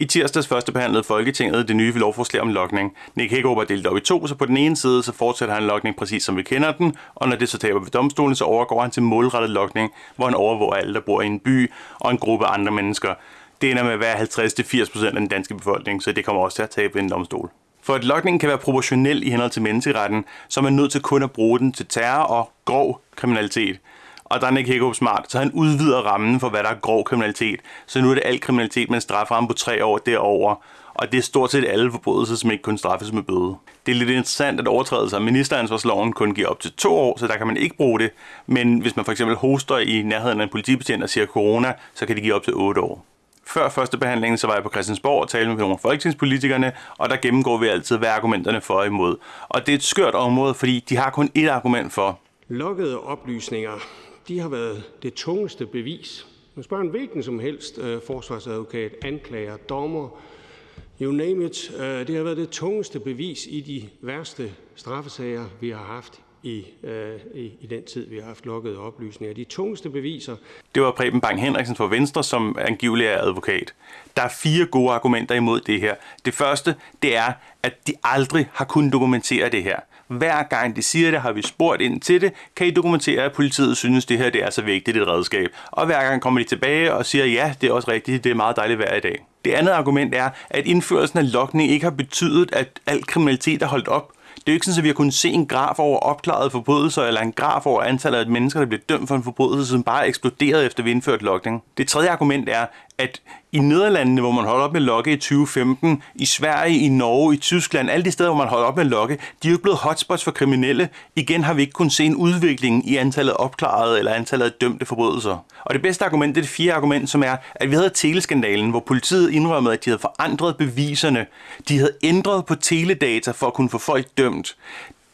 I tirsdags første behandlede Folketinget det nye lovforslag om lokning. Nick Hækkerup er delt op i to, så på den ene side så fortsætter han lokning præcis som vi kender den, og når det så taber ved domstolen, så overgår han til målrettet lokning, hvor han overvåger alle, der bor i en by og en gruppe andre mennesker. Det ender med at være 50-80% af den danske befolkning, så det kommer også til at tabe ved en domstol. For at lokningen kan være proportionel i henhold til menneskeretten, så er man nødt til kun at bruge den til terror og grov kriminalitet. Og der er Nick Hækkerup smart, så han udvider rammen for, hvad der er grov kriminalitet. Så nu er det al kriminalitet med en strafferamme på tre år derover. Og det er stort set alle forbrydelser, som ikke kun straffes med bøde. Det er lidt interessant, at overtrædelser af ministeransvarsloven kun giver op til to år, så der kan man ikke bruge det. Men hvis man for eksempel hoster i nærheden af en politibetjent og siger corona, så kan det give op til otte år. Før første behandling, så var jeg på Christiansborg og talte med nogle af folketingspolitikerne, og der gennemgår vi altid, hvad argumenterne for og imod. Og det er et skørt område, fordi de har kun ét argument for. Lukkede oplysninger, har været det tungeste bevis. Man spørger en hvilken som helst øh, forsvarsadvokat, anklager, dommer, you name it. Øh, det har været det tungeste bevis i de værste straffesager, vi har haft i, øh, i, i den tid, vi har haft lukkede oplysninger. De tungeste beviser. Det var Preben Bang Henriksen fra Venstre, som angivelig er advokat. Der er fire gode argumenter imod det her. Det første, det er, at de aldrig har kunnet dokumentere det her. Hver gang de siger det, har vi spurgt ind til det, kan I dokumentere, at politiet synes, det her det er så vigtigt et redskab. Og hver gang kommer de tilbage og siger, ja, det er også rigtigt, det er meget dejligt hver i dag. Det andet argument er, at indførelsen af lokning ikke har betydet, at al kriminalitet er holdt op. Det er jo ikke sådan, at vi har kunnet se en graf over opklarede forbrydelser, eller en graf over antallet af mennesker, der bliver dømt for en forbrydelse, som bare er eksploderet efter vi indførte lokning. Det tredje argument er, at i Nederlandene, hvor man holder op med lokke i 2015, i Sverige, i Norge, i Tyskland, alle de steder, hvor man holder op med lokke, de er jo blevet hotspots for kriminelle. Igen har vi ikke kunnet se en udvikling i antallet opklarede eller antallet af dømte forbrydelser. Og det bedste argument, det er det fjerde argument, som er, at vi havde teleskandalen, hvor politiet indrømmede, at de havde forandret beviserne. De havde ændret på teledata for at kunne få folk dømt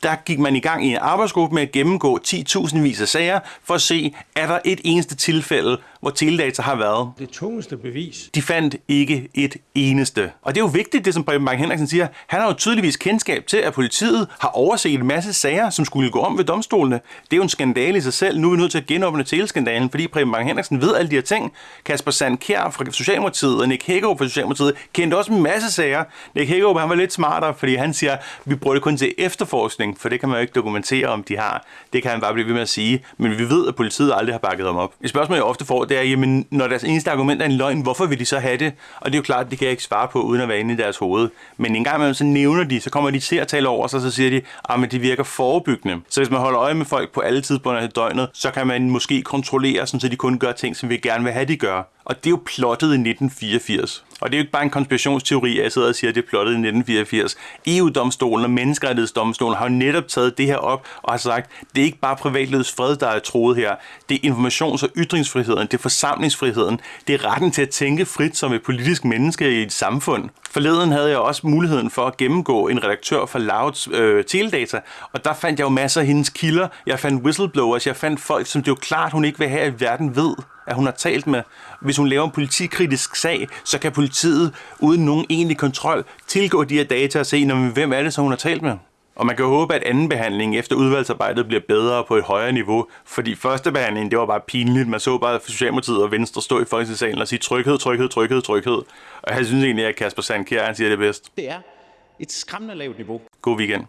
der gik man i gang i en arbejdsgruppe med at gennemgå 10.000 vis af sager for at se, er der et eneste tilfælde, hvor teledata har været. Det tungeste bevis. De fandt ikke et eneste. Og det er jo vigtigt, det som Preben Bang Henriksen siger. Han har jo tydeligvis kendskab til, at politiet har overset en masse sager, som skulle gå om ved domstolene. Det er jo en skandale i sig selv. Nu er vi nødt til at genåbne teleskandalen, fordi Preben Bang Henriksen ved alle de her ting. Kasper Sandkjær fra Socialdemokratiet og Nick Hækkerup fra Socialdemokratiet kendte også en masse sager. Nick Hækkerup han var lidt smartere, fordi han siger, at vi bruger det kun til efterforskning, for det kan man jo ikke dokumentere, om de har. Det kan han bare blive ved med at sige. Men vi ved, at politiet aldrig har bakket dem op. Et spørgsmål, jeg ofte får, det er, jamen, når deres eneste argument er en løgn, hvorfor vil de så have det? Og det er jo klart, det kan jeg ikke svare på, uden at være inde i deres hoved. Men en gang imellem, så nævner de, så kommer de til at tale over sig, så siger de, at ah, de virker forebyggende. Så hvis man holder øje med folk på alle tidspunkter af døgnet, så kan man måske kontrollere, sådan, så de kun gør ting, som vi gerne vil have, de gør. Og det er jo plottet i 1984. Og det er jo ikke bare en konspirationsteori, at jeg sidder og siger, at det er plottet i 1984. EU-domstolen og Menneskerettighedsdomstolen har jo netop taget det her op og har sagt, at det er ikke bare privatlivets fred, der er troet her. Det er informations- og ytringsfriheden, det er forsamlingsfriheden, det er retten til at tænke frit som et politisk menneske i et samfund. Forleden havde jeg også muligheden for at gennemgå en redaktør for Louds øh, Teledata, og der fandt jeg jo masser af hendes kilder. Jeg fandt whistleblowers, jeg fandt folk, som det jo klart, hun ikke vil have, at verden ved at hun har talt med. Hvis hun laver en politikritisk sag, så kan politiet uden nogen egentlig kontrol tilgå de her data og se, hvem er det, som hun har talt med. Og man kan håbe, at anden behandling efter udvalgsarbejdet bliver bedre på et højere niveau, fordi første behandling, det var bare pinligt. Man så bare Socialdemokratiet og Venstre stå i Folketingssalen og sige tryghed, tryghed, tryghed, tryghed. Og jeg synes egentlig, at Kasper Sandkjær, han siger det bedst. Det er et skræmmende lavt niveau. God weekend.